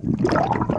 you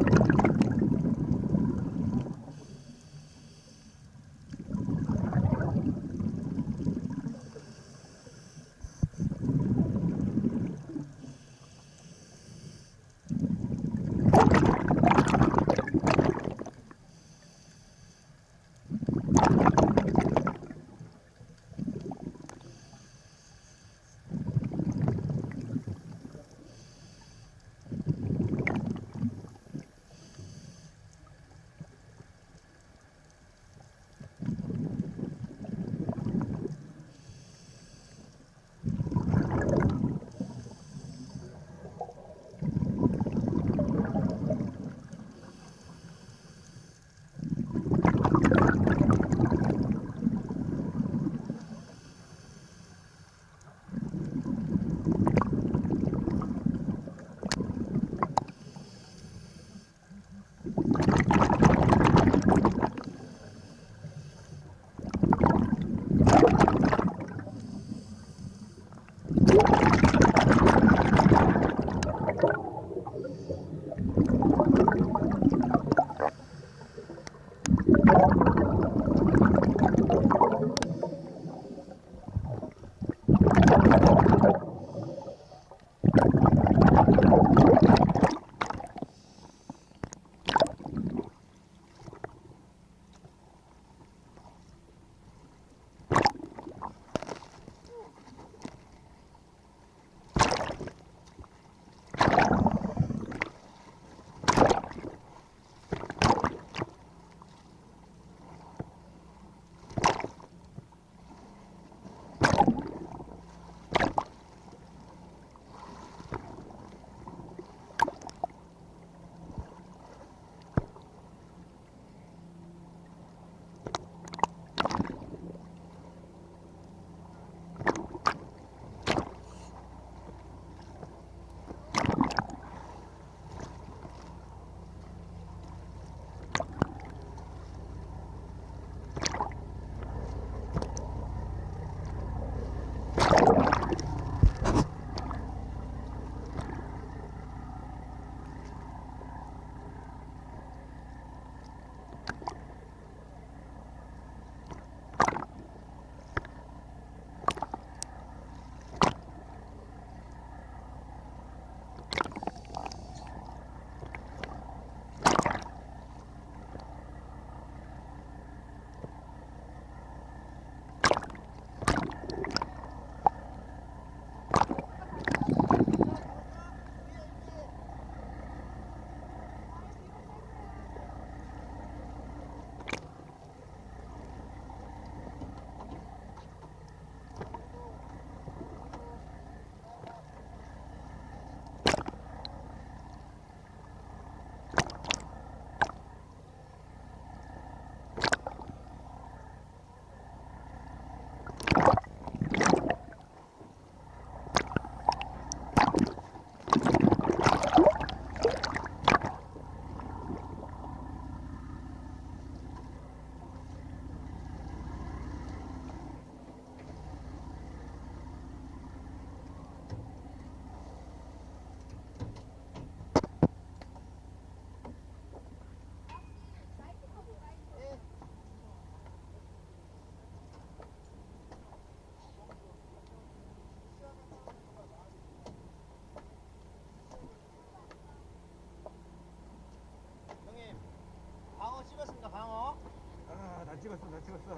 나 찍었어 나 찍었어.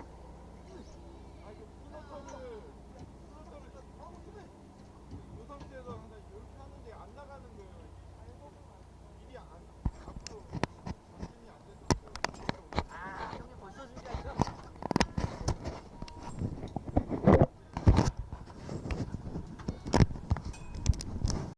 아